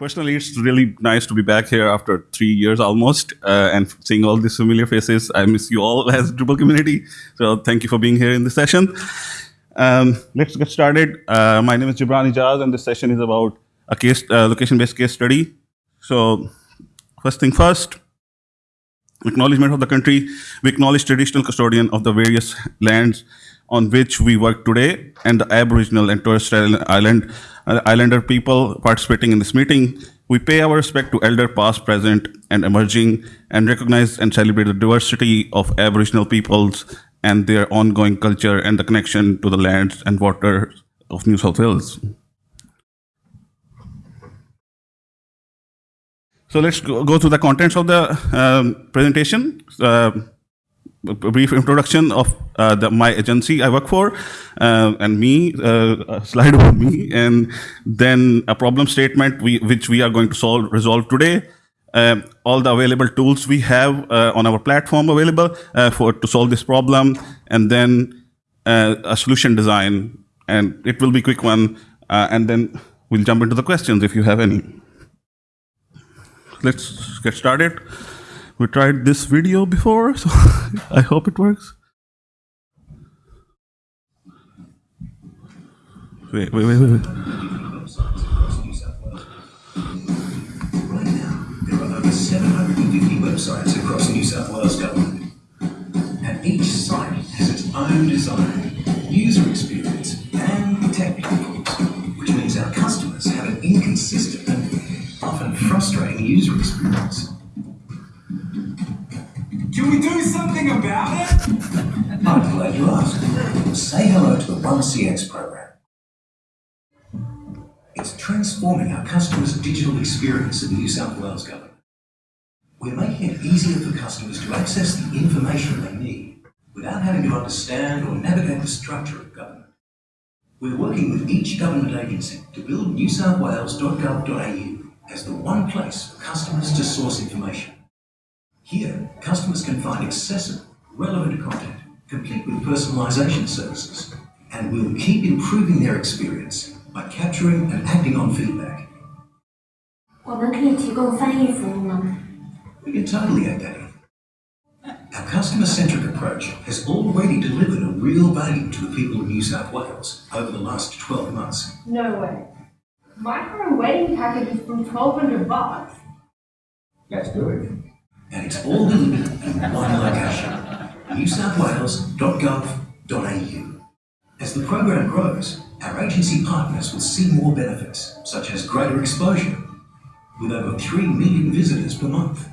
personally, it's really nice to be back here after three years almost uh, and seeing all these familiar faces. I miss you all as Drupal community. So thank you for being here in this session. Um, let's get started. Uh, my name is Jibran Ijaz, and this session is about a case uh, location-based case study. So first thing first, acknowledgement of the country. We acknowledge traditional custodian of the various lands on which we work today and the Aboriginal and Torres Strait Island, uh, Islander people participating in this meeting. We pay our respect to elder past, present, and emerging, and recognize and celebrate the diversity of Aboriginal peoples and their ongoing culture and the connection to the lands and waters of New South Wales. So let's go, go through the contents of the um, presentation. Uh, a brief introduction of uh, the, my agency I work for uh, and me, uh, slide about me, and then a problem statement we, which we are going to solve resolve today. Um, all the available tools we have uh, on our platform available uh, for to solve this problem, and then a solution design, and it will be quick one, and then we'll jump into the questions if you have any. Let's get started we tried this video before, so I hope it works. Wait, wait, wait, wait. wait. Right there are over 750 websites across New South Wales government. And each site has its own design, user experience, and tech platforms, which means our customers have an inconsistent and often frustrating user experience. Can we do something about it? I'm glad you asked. Say hello to the 1CX program. It's transforming our customers' digital experience in the New South Wales government. We're making it easier for customers to access the information they need without having to understand or navigate the structure of government. We're working with each government agency to build newsouthwales.gov.au as the one place for customers to source information. Here, customers can find accessible, relevant content, complete with personalization services, and we'll keep improving their experience by capturing and acting on feedback. We can totally add that in. Our customer-centric approach has already delivered a real value to the people of New South Wales over the last 12 months. No way. My current wedding package is from 1200 bucks. That's good. And it's all in one location, newsouthwales.gov.au. As the program grows, our agency partners will see more benefits, such as greater exposure, with over 3 million visitors per month.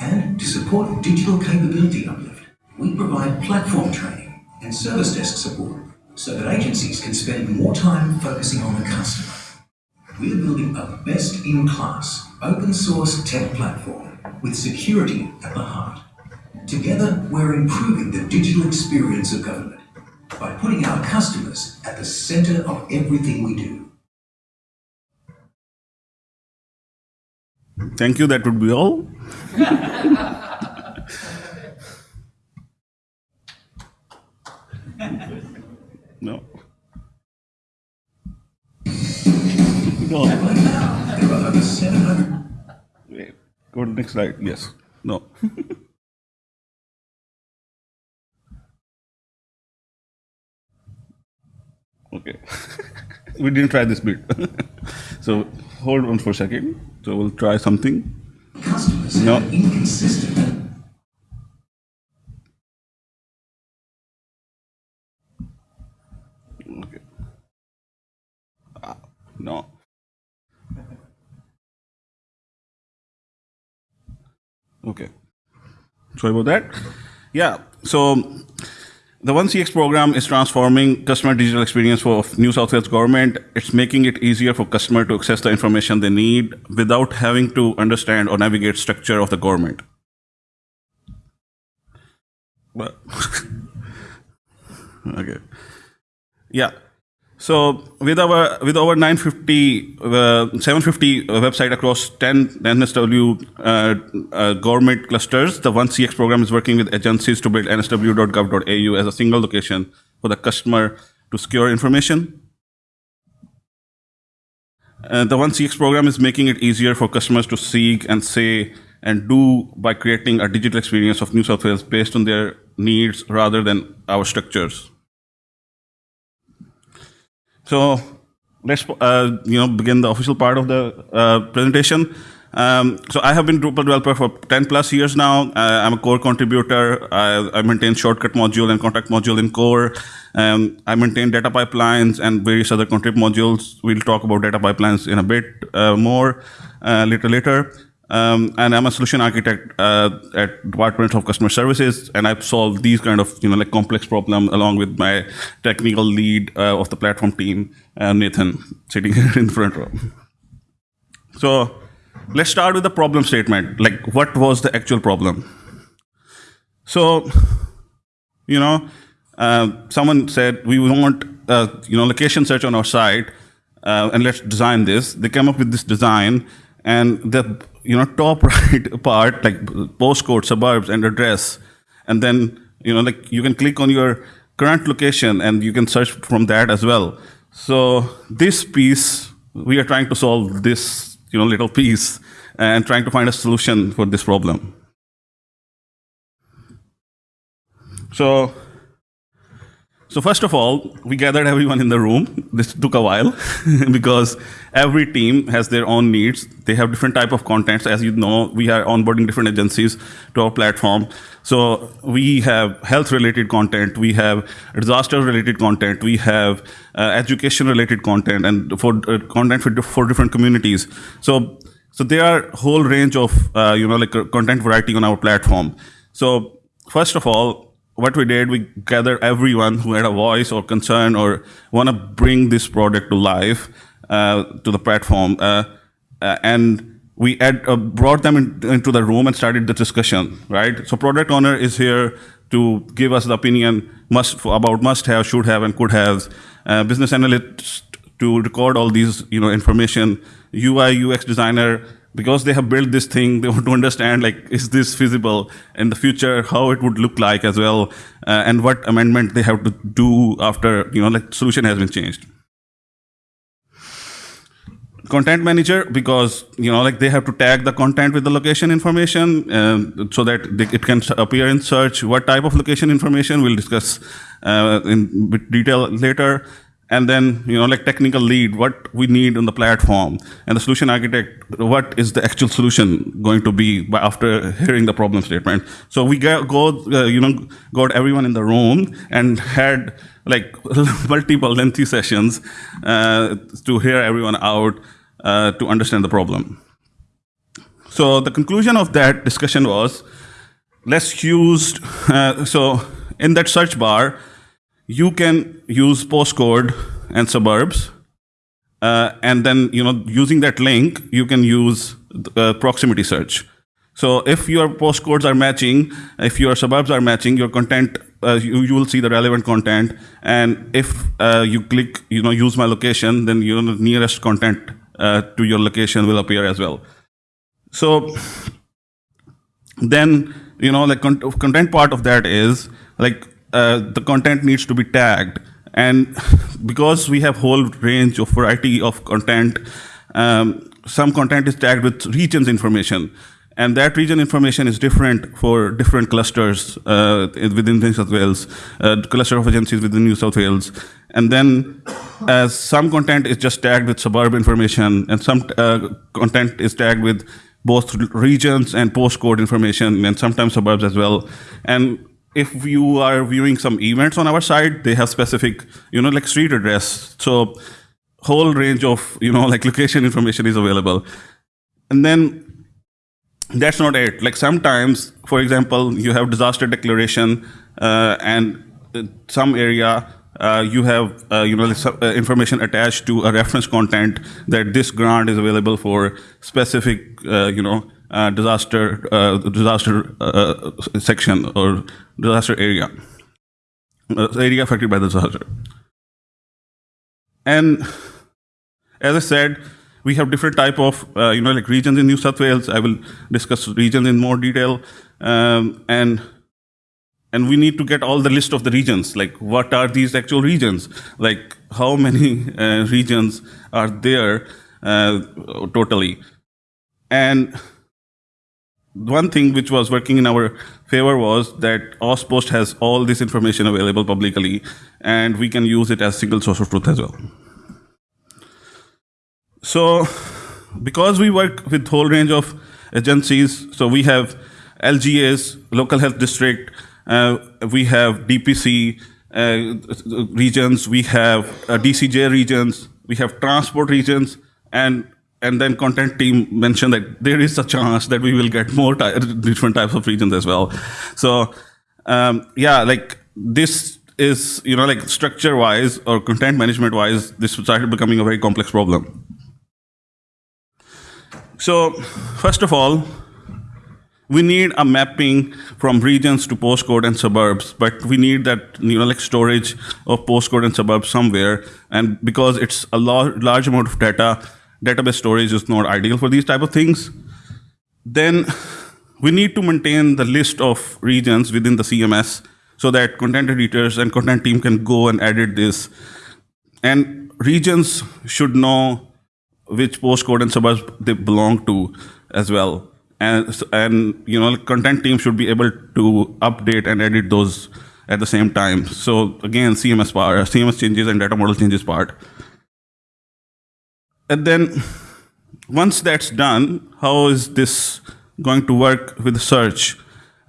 And to support digital capability uplift, we provide platform training and service desk support so that agencies can spend more time focusing on the customer. We're building a best-in-class open source tech platform with security at the heart. Together, we're improving the digital experience of government by putting our customers at the center of everything we do. Thank you. That would be all. no. No. Right now, there are over 700 Wait. Go to the next slide. Yes. No. okay. we didn't try this bit. so hold on for a second. So we'll try something. customers No. inconsistent Okay. Ah, no. Okay. Sorry about that. Yeah. So the 1CX program is transforming customer digital experience for New South Wales government. It's making it easier for customer to access the information they need without having to understand or navigate structure of the government. Okay. Yeah. So with our with over 950, uh, 750 website across 10 NSW uh, uh, government clusters, the 1CX program is working with agencies to build nsw.gov.au as a single location for the customer to secure information. Uh, the One CX program is making it easier for customers to seek and say and do by creating a digital experience of New South Wales based on their needs rather than our structures. So let's uh, you know begin the official part of the uh, presentation. Um, so I have been Drupal developer for 10 plus years now. Uh, I'm a core contributor. I, I, maintain shortcut module and contact module in core. Um, I maintain data pipelines and various other contrib modules. We'll talk about data pipelines in a bit uh, more uh, later later. Um, and I'm a solution architect uh, at Department of Customer Services, and I've solved these kind of you know like complex problem along with my technical lead uh, of the platform team, uh, Nathan, sitting here in the front row. So let's start with the problem statement. Like, what was the actual problem? So, you know, uh, someone said we want uh, you know location search on our site, uh, and let's design this. They came up with this design, and the you know top right part like postcode, suburbs, and address, and then you know like you can click on your current location and you can search from that as well. So this piece we are trying to solve this you know little piece and trying to find a solution for this problem. So so first of all, we gathered everyone in the room. This took a while because every team has their own needs. They have different type of contents. As you know, we are onboarding different agencies to our platform. So we have health-related content, we have disaster-related content, we have uh, education-related content, and for uh, content for, for different communities. So so there are whole range of uh, you know like content variety on our platform. So first of all, what we did, we gathered everyone who had a voice or concern or want to bring this product to life uh, to the platform. Uh, uh, and we uh, brought them in, into the room and started the discussion, right? So product owner is here to give us the opinion must about must have, should have, and could have. Uh, business analyst to record all these you know information. UI UX designer because they have built this thing, they want to understand like, is this feasible in the future, how it would look like as well, uh, and what amendment they have to do after, you know, like solution has been changed. Content manager, because, you know, like they have to tag the content with the location information uh, so that they, it can appear in search. What type of location information we'll discuss uh, in detail later and then you know like technical lead what we need on the platform. And the solution architect what is the actual solution going to be after hearing the problem statement? So we go uh, you know got everyone in the room and had like multiple lengthy sessions uh, to hear everyone out uh, to understand the problem. So the conclusion of that discussion was let's use uh, so in that search bar you can use postcode and suburbs. Uh, and then, you know, using that link, you can use uh, proximity search. So if your postcodes are matching, if your suburbs are matching, your content, uh, you, you will see the relevant content. And if uh, you click, you know, use my location, then your nearest content uh, to your location will appear as well. So then, you know, the content part of that is like uh, the content needs to be tagged. And because we have whole range of variety of content, um, some content is tagged with regions information. And that region information is different for different clusters uh, within New South Wales, uh, cluster of agencies within New South Wales. And then uh, some content is just tagged with suburb information, and some uh, content is tagged with both regions and postcode information, and sometimes suburbs as well. And if you are viewing some events on our site, they have specific, you know, like street address. So whole range of, you know, like location information is available. And then that's not it. Like sometimes, for example, you have disaster declaration uh, and some area uh, you have uh, you know uh, information attached to a reference content that this grant is available for specific uh, you know uh, disaster uh, disaster uh, section or disaster area area affected by the disaster. And as I said, we have different type of you know like regions in New South Wales. I will discuss regions in more detail um, and and we need to get all the list of the regions like what are these actual regions like how many uh, regions are there uh, totally. And one thing which was working in our favor was that AusPost has all this information available publicly, and we can use it as single source of truth as well. So, because we work with whole range of agencies, so we have LGAs, local health district, uh, we have DPC uh, regions, we have uh, DCJ regions, we have transport regions, and and then content team mentioned that there is a chance that we will get more ty- different types of regions as well. So um, yeah, like this is you know like structure wise or content management wise, this started becoming a very complex problem. So first of all, we need a mapping from regions to postcode and suburbs, but we need that you know like storage of postcode and suburbs somewhere. And because it's a lar- large amount of data, database storage is not ideal for these type of things. Then we need to maintain the list of regions within the CMS so that content editors and content team can go and edit this. And regions should know which postcode and suburbs they belong to as well. And, and you know, content team should be able to update and edit those at the same time. So again, CMS part, CMS changes and data model changes part. And then once that's done, how is this going to work with search?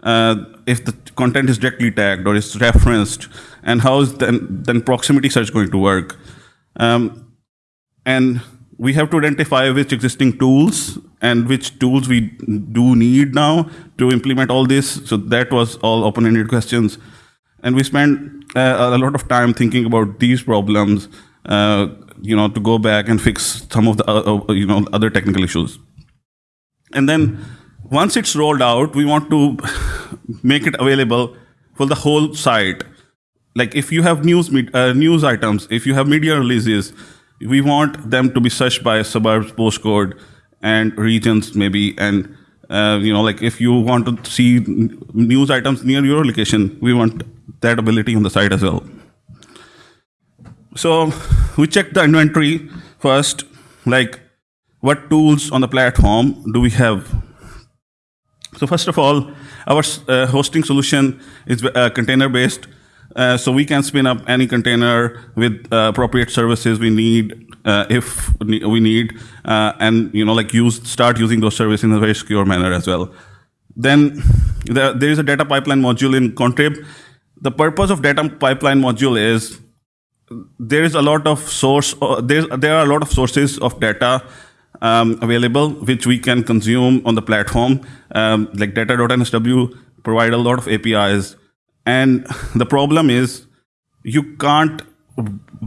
Uh, if the content is directly tagged or is referenced, and how is then then proximity search going to work? Um, and we have to identify which existing tools and which tools we do need now to implement all this. So that was all open-ended questions, and we spent uh, a lot of time thinking about these problems. Uh, you know, to go back and fix some of the uh, uh, you know other technical issues. And then once it's rolled out, we want to make it available for the whole site. Like if you have news uh, news items, if you have media releases, we want them to be searched by suburbs, postcode, and regions maybe. And uh, you know, like if you want to see news items near your location, we want that ability on the site as well. So we check the inventory first, like what tools on the platform do we have? So first of all, our uh, hosting solution is uh, container based. Uh, so we can spin up any container with uh, appropriate services we need uh, if we need, uh, and you know like use start using those services in a very secure manner as well. Then there, there is a data pipeline module in Contrib. The purpose of data pipeline module is there is a lot of source uh, there, there are a lot of sources of data um, available which we can consume on the platform. Um, like data.nsw provide a lot of apis and the problem is you can't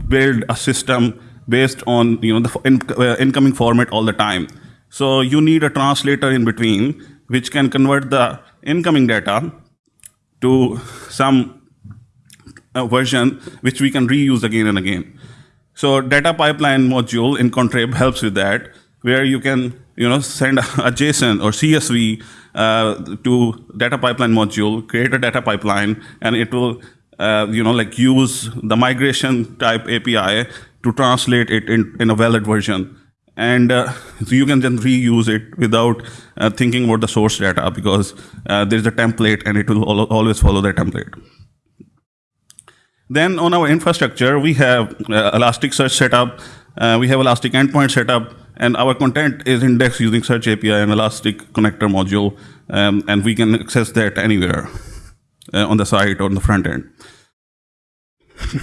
build a system based on you know the in, uh, incoming format all the time. So you need a translator in between which can convert the incoming data to some a version which we can reuse again and again. So data pipeline module in Contrib helps with that, where you can you know send a JSON or CSV uh, to data pipeline module, create a data pipeline, and it will uh, you know like use the migration type API to translate it in, in a valid version. And uh, so you can then reuse it without uh, thinking about the source data because uh, there's a template and it will al- always follow that template. Then on our infrastructure, we have uh, Elasticsearch setup, uh, we have Elastic Endpoint setup, and our content is indexed using Search API and Elastic Connector module, um, and we can access that anywhere uh, on the site or on the front end.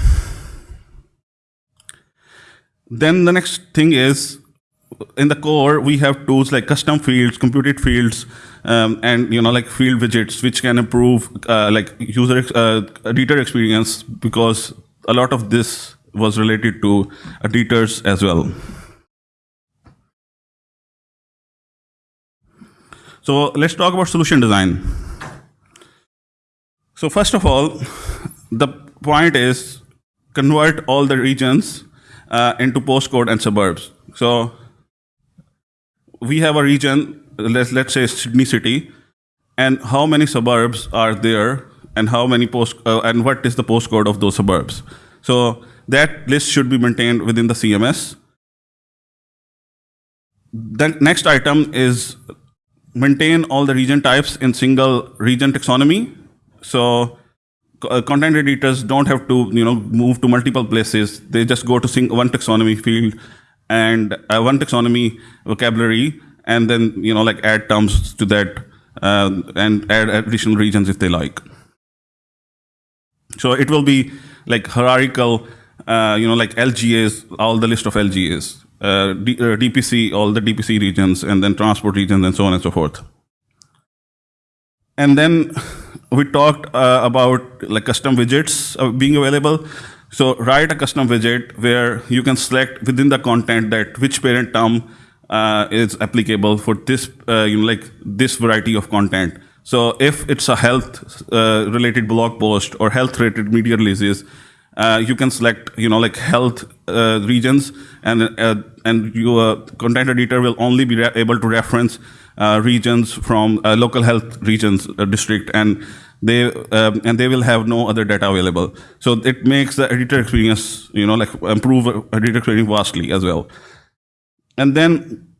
then the next thing is in the core we have tools like custom fields computed fields um, and you know like field widgets which can improve uh, like user uh, editor experience because a lot of this was related to editors as well. So let's talk about solution design. So first of all the point is convert all the regions uh, into postcode and suburbs. So we have a region, let's, let's say Sydney City, and how many suburbs are there, and how many post, uh, and what is the postcode of those suburbs. So that list should be maintained within the CMS. the next item is maintain all the region types in single region taxonomy. So uh, content editors don't have to you know move to multiple places. They just go to sing- one taxonomy field and uh, one taxonomy vocabulary, and then you know like add terms to that uh, and add additional regions if they like. So it will be like hierarchical, uh, you know, like LGAs, all the list of LGAs, uh, D, uh, DPC, all the DPC regions, and then transport regions, and so on and so forth. And then we talked uh, about like custom widgets uh, being available. So write a custom widget where you can select within the content that which parent term uh, is applicable for this, uh, you know, like this variety of content. So if it's a health uh, related blog post or health related media releases, uh, you can select, you know, like health uh, regions, and uh, and your content editor will only be able to reference regions from local health regions district, and they um, and they will have no other data available. So it makes the editor experience, you know, like improve editor experience vastly as well. And then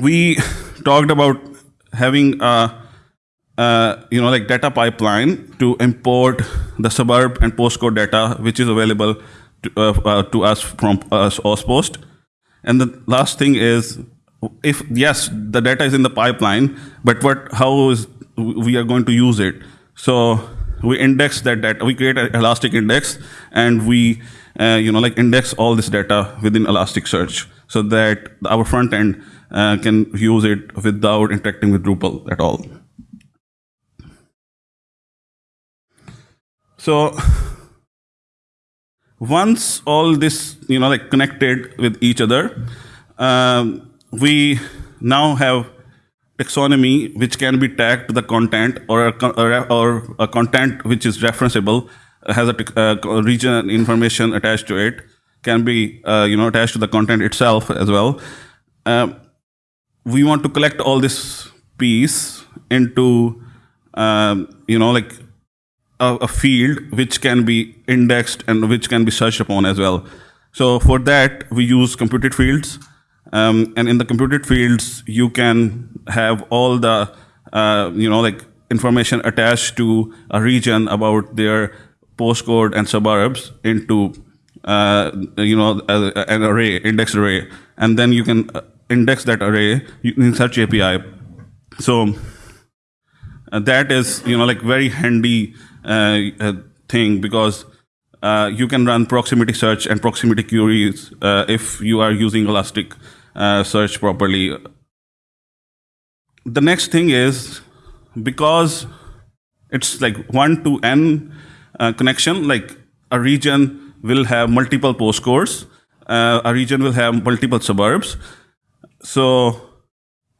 we talked about having a uh, you know, like data pipeline to import the suburb and postcode data, which is available to, uh, uh, to us from us AusPost. And the last thing is, if yes, the data is in the pipeline, but what, how is we are going to use it? So we index that data. We create an Elastic index, and we, uh, you know, like index all this data within Elasticsearch, so that our front end uh, can use it without interacting with Drupal at all. So once all this, you know, like connected with each other, um, we now have taxonomy which can be tagged to the content or a, or a, a content which is referenceable has a, uh, region information attached to it can be uh, you know attached to the content itself as well. Um, we want to collect all this piece into um, you know like a, a field which can be indexed and which can be searched upon as well. So for that, we use computed fields. Um, and in the computed fields, you can have all the, uh, you know, like information attached to a region about their postcode and suburbs into, uh, you know, a- an array, index array. And then you can uh, index that array in Search API. So uh, that is you know like very handy uh, uh, thing because uh, you can run proximity search and proximity queries uh, if you are using elastic uh, search properly the next thing is because it's like 1 to n uh, connection like a region will have multiple postcodes. Uh, a region will have multiple suburbs. So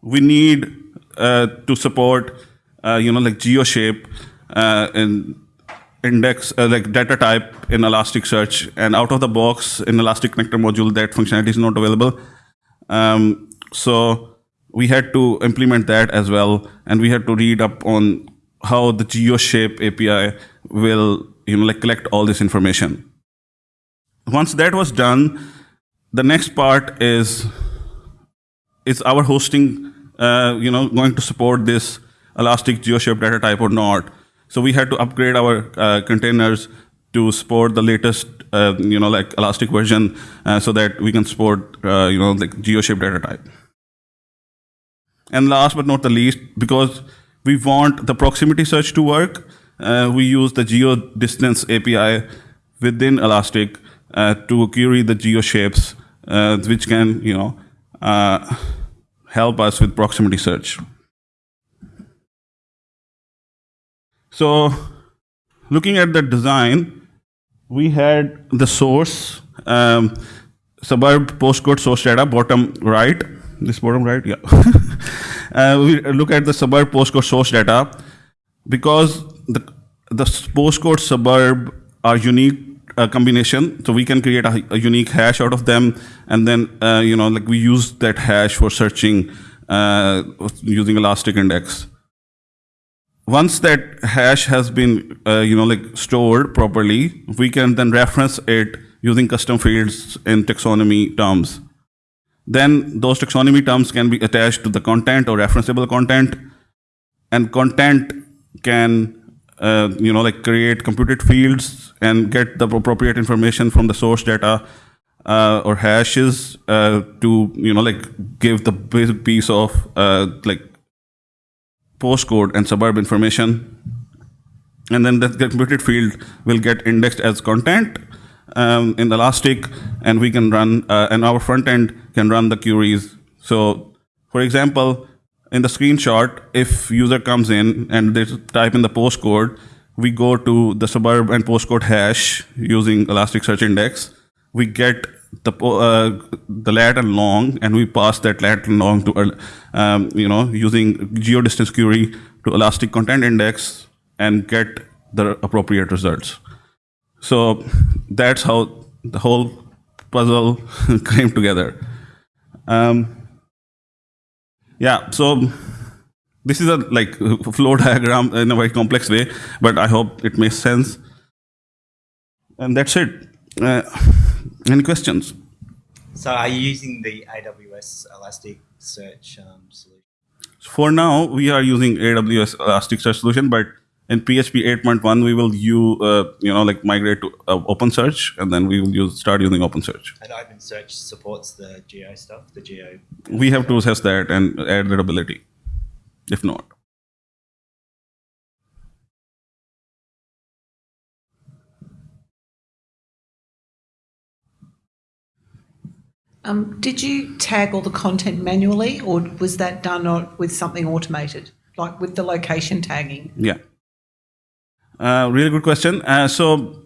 we need uh, to support uh, you know like geoshape uh, and index uh, like data type in elasticsearch and out of the box in elastic connector module that functionality is not available. Um, so we had to implement that as well. And we had to read up on how the geoshape api will you know like collect all this information once that was done the next part is is our hosting uh, you know going to support this elastic geoshape data type or not. So we had to upgrade our uh, containers to support the latest uh, you know like elastic version uh, so that we can support uh, you know like geoshape data type. And last but not the least because we want the proximity search to work uh, we use the geo distance api within elastic to query the geoshapes uh, which can you know uh, help us with proximity search. So, looking at the design, we had the source, um, suburb postcode source data, bottom right. This bottom right, yeah. uh, we look at the suburb postcode source data because the the postcode suburb are unique uh, combination. So we can create a, a unique hash out of them and then uh, you know like we use that hash for searching uh, using elastic index. Once that hash has been uh, you know like stored properly we can then reference it using custom fields in taxonomy terms. Then those taxonomy terms can be attached to the content or referenceable content, and content can uh, you know like create computed fields and get the appropriate information from the source data uh, or hashes uh, to you know like give the basic piece of uh, like postcode and suburb information and then that computed field will get indexed as content um, in Elastic, and we can run, uh, and our front end can run the queries. So, for example, in the screenshot, if user comes in and they type in the postcode, we go to the suburb and postcode hash using Elasticsearch Index. We get the uh, the lat and long, and we pass that lat and long to, uh, um, you know, using geodistance query to Elastic Content Index and get the appropriate results. So that's how the whole puzzle came together. Um, yeah, so this is a like flow diagram in a very complex way, but I hope it makes sense. And that's it. Uh, any questions? So are you using the AWS Elasticsearch um, solution? For now, we are using AWS Elasticsearch solution, but in PHP 8.1, we will use, uh, you know, like migrate to uh, OpenSearch, and then we will use start using OpenSearch. And OpenSearch supports the geo stuff, the geo. We have to assess that and add that ability. If not, Um, did you tag all the content manually, or was that done with something automated, like with the location tagging? yeah. Uh, really good question. Uh, so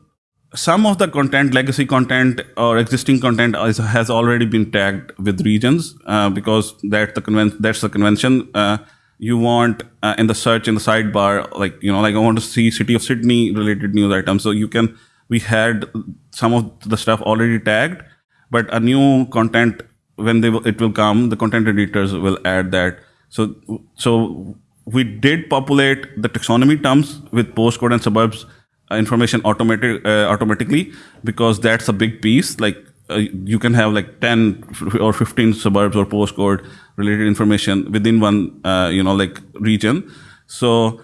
some of the content, legacy content or existing content, is, has already been tagged with regions uh, because that's the conven- That's the convention. Uh, you want uh, in the search in the sidebar, like you know, like I want to see city of Sydney related news items. So you can. We had some of the stuff already tagged, but a new content when they it will come, the content editors will add that. So so we did populate the taxonomy terms with postcode and suburbs uh, information automatic uh, automatically because that's a big piece. Like uh, you can have like 10 or 15 suburbs or postcode related information within one uh, you know like region. So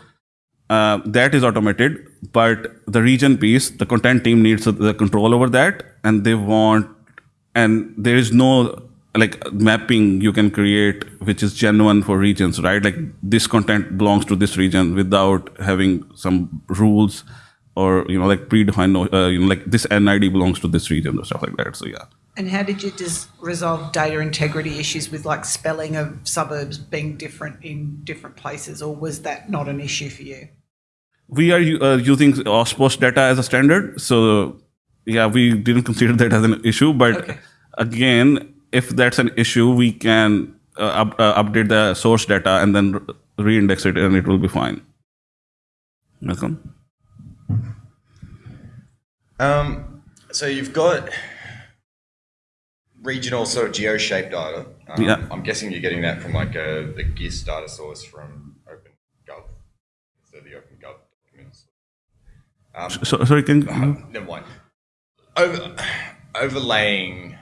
uh, that is automated but the region piece the content team needs the control over that and they want and there is no like mapping you can create which is genuine for regions right like this content belongs to this region without having some rules or you know like predefined uh, you know like this nid belongs to this region or stuff like that so yeah And how did you just resolve data integrity issues with like spelling of suburbs being different in different places, or was that not an issue for you? we are uh, using AusPost data as a standard so yeah we didn't consider that as an issue but Okay. again if that's an issue we can uh, up, uh, update the source data and then re- reindex it and it will be fine welcome Um, so you've got regional sort of geo-shaped data. Um, Yeah. I'm guessing you're getting that from like a, the GIS data source from OpenGov. So the OpenGov documents. Um, so, sorry can you never mind. Over, overlaying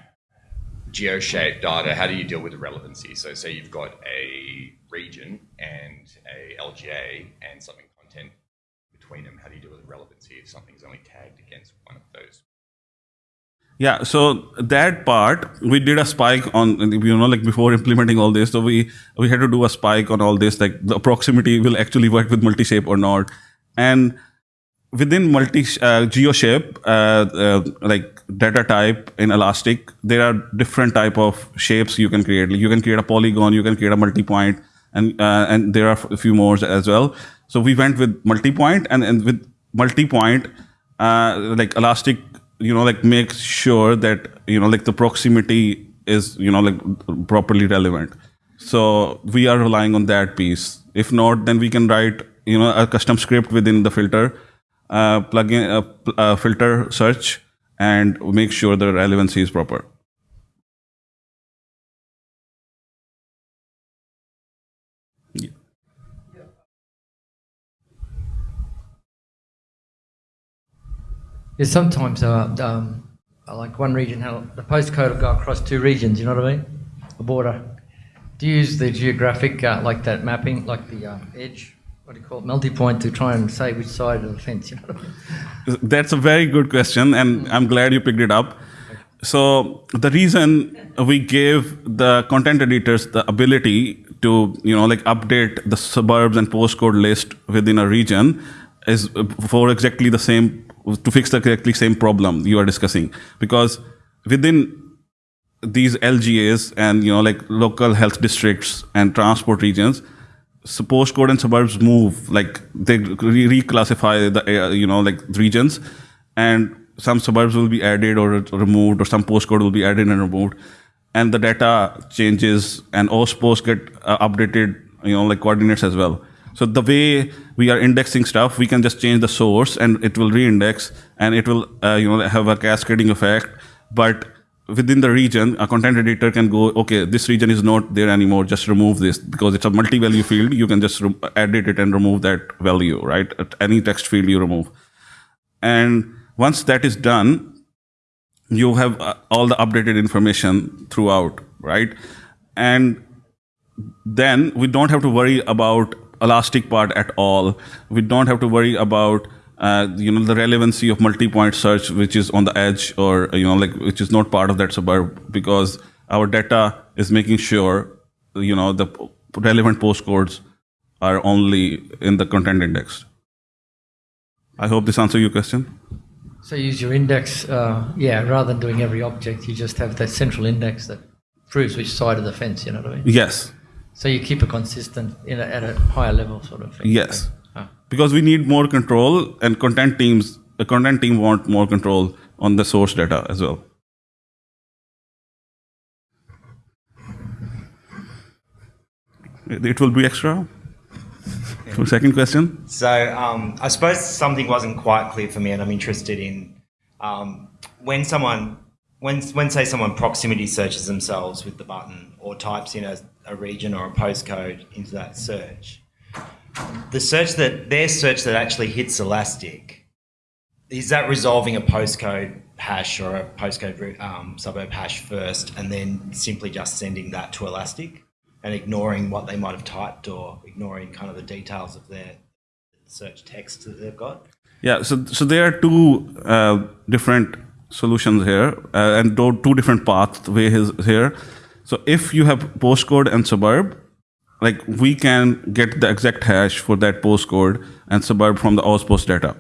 geo-shaped data, how do you deal with the relevancy? So say you've got a region and a LGA and something content between them. How do you deal with relevancy if something's only tagged against one of those? Yeah, so that part we did a spike on you know like before implementing all this. So we we had to do a spike on all this like the proximity will actually work with multi-shape or not, and within multi uh, geoshape uh, uh, like data type in Elastic, there are different type of shapes you can create. Like you can create a polygon, you can create a multi-point, and uh, and there are a few more as well. So we went with multi-point, and, and with multi-point, uh, like Elastic, you know, like makes sure that you know like the proximity is you know like properly relevant. So we are relying on that piece. If not, then we can write you know a custom script within the filter, uh, plug in a, a filter search, and make sure the relevancy is proper. Yeah, yeah sometimes uh, um, like one region, the postcode will go across two regions. You know what I mean? a border, do you use the geographic, uh, like that mapping, like the um, edge, what do you call it, multi-point to try and say which side of the fence, you know? That's a very good question, and I'm glad you picked it up. So the reason we gave the content editors the ability to, you know, like update the suburbs and postcode list within a region is for exactly the same to fix the exactly same problem you are discussing. Because within these LGAs and you know like local health districts and transport regions, so postcode and suburbs move like they re- reclassify the uh, you know like regions. And some suburbs will be added or removed or some postcode will be added and removed. And the data changes and OS posts get uh, updated you know like coordinates as well. So the way we are indexing stuff we can just change the source and it will reindex and it will uh, you know have a cascading effect. But within the region, a content editor can go, okay, this region is not there anymore, just remove this because it's a multi-value field. You can just edit it and remove that value, right? At any text field you remove. And once that is done, you have uh, all the updated information throughout, right? And then we don't have to worry about elastic part at all. We don't have to worry about uh, you know the relevancy of multi-point search which is on the edge or you know like which is not part of that suburb because our data is making sure you know the relevant postcodes are only in the content index i hope this answers your question So you use your index, uh, yeah, rather than doing every object, you just have that central index that proves which side of the fence, you know what I mean? yes So you keep it consistent in a, at a higher level sort of thing. yes Ah. Because we need more control and content teams the content team want more control on the source data as well. It will be extra? So second question. So um, I suppose something wasn't quite clear for me, and I'm interested in um, when someone, when when say someone proximity searches themselves with the button or types in a, a region or a postcode into that search, the search that their search that actually hits Elastic, is that resolving a postcode hash or a postcode um, suburb hash first, and then simply just sending that to Elastic? and ignoring what they might have typed or ignoring kind of the details of their search text that they've got. Yeah, so so there are two uh, different solutions here, uh, and two different pathways here. So if you have postcode and suburb, like we can get the exact hash for that postcode and suburb from the AusPost data,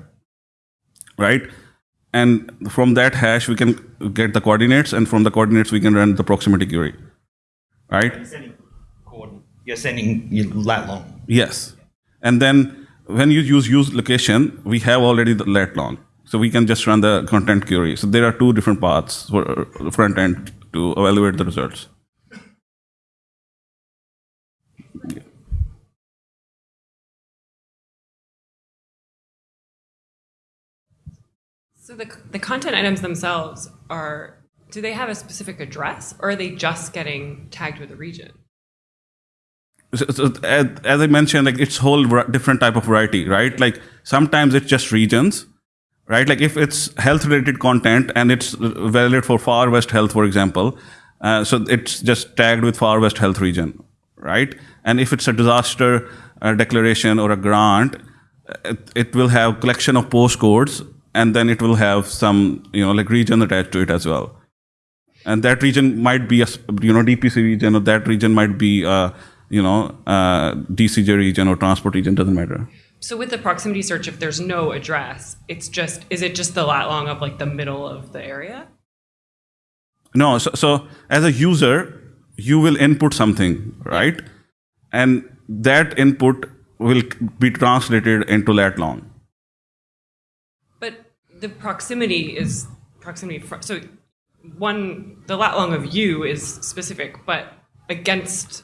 right? And from that hash we can get the coordinates, and from the coordinates we can run the proximity query, right? You're sending, you're sending lat long. Yes. And then when you use use location, we have already the lat long. So we can just run the content query. So there are two different paths for front end to evaluate the results. So the, the content items themselves are, do they have a specific address or are they just getting tagged with a region? So, so as, as I mentioned, like it's whole different type of variety, right? Like sometimes it's just regions, right? Like if it's health related content and it's valid for Far West Health, for example, uh, so it's just tagged with Far West Health region, right? And if it's a disaster uh, declaration or a grant, it, it will have collection of postcodes and then it will have some, you know, like region attached to it as well. And that region might be a you know, DPC region or that region might be, a, you know, uh, DCJ region or transport region, doesn't matter. So with the proximity search, if there's no address, it's just, is it just the lat long of like the middle of the area? No, so, so as a user, you will input something, right? And that input will be translated into lat long. The proximity is proximity. Fr- so one, the lat long of you is specific, but against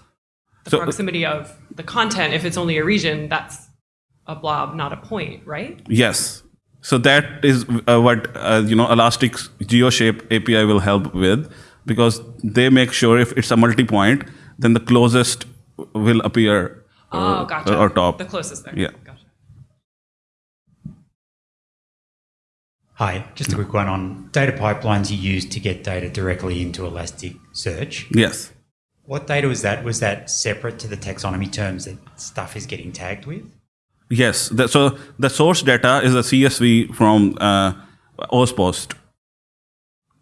the So- proximity of the content, if it's only a region, that's a blob, not a point, right? Yes. So that is uh, what uh, you know Elastic's GeoShape API will help with because they make sure if it's a multi-point, then the closest will appear Oh, uh, gotcha. or top. The closest there. Yeah. Hi, just a quick one on data pipelines you use to get data directly into Elasticsearch. Yes. What data was that? Was that separate to the taxonomy terms that stuff is getting tagged with? Yes. The, so the source data is a CSV from uh, AusPost.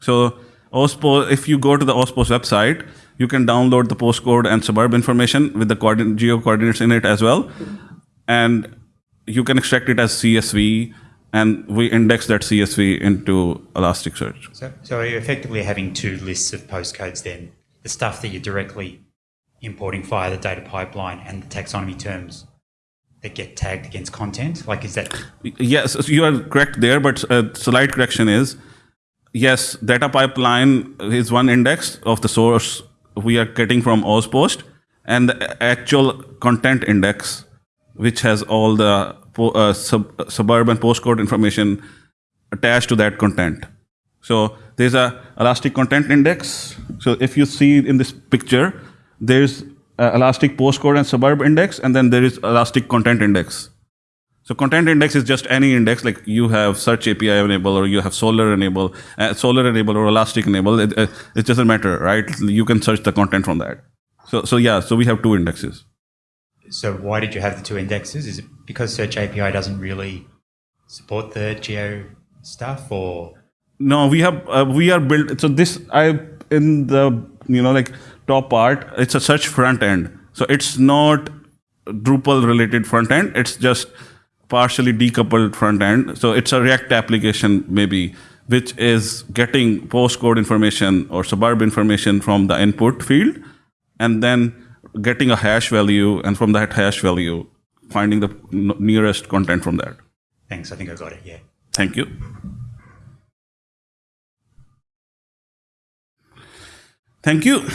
So AusPost, if you go to the AusPost website, you can download the postcode and suburb information with the coordinate, geo coordinates in it as well, and you can extract it as CSV, and we index that CSV into Elasticsearch. So, so you're effectively having two lists of postcodes then the stuff that you're directly importing via the data pipeline and the taxonomy terms that get tagged against content? Like, is that Yes, you are correct there, but uh, a slight correction is yes, data pipeline is one index of the source we are getting from AusPost, and the actual content index, which has all the po- uh, sub- suburban postcode information attached to that content. So there's a elastic content index. So if you see in this picture, there's a elastic postcode and suburb index, and then there is elastic content index. So content index is just any index, like you have search API enable or you have Solr enable, uh, Solr enable or Elastic enable. It, uh, it doesn't matter, right? You can search the content from that. So, so yeah, so we have two indexes. So? Why did you have the two indexes? Is it because Search API doesn't really support the geo stuff, or No, we have uh, we are built. So this I in the you know like top part, it's a search front end. So it's not Drupal related front end. It's just partially decoupled front end. So it's a React application maybe, which is getting postcode information or suburb information from the input field, and then getting a hash value, and from that hash value, finding the nearest content from that. thanks? I think I got it. Yeah. Thank you. Thank you.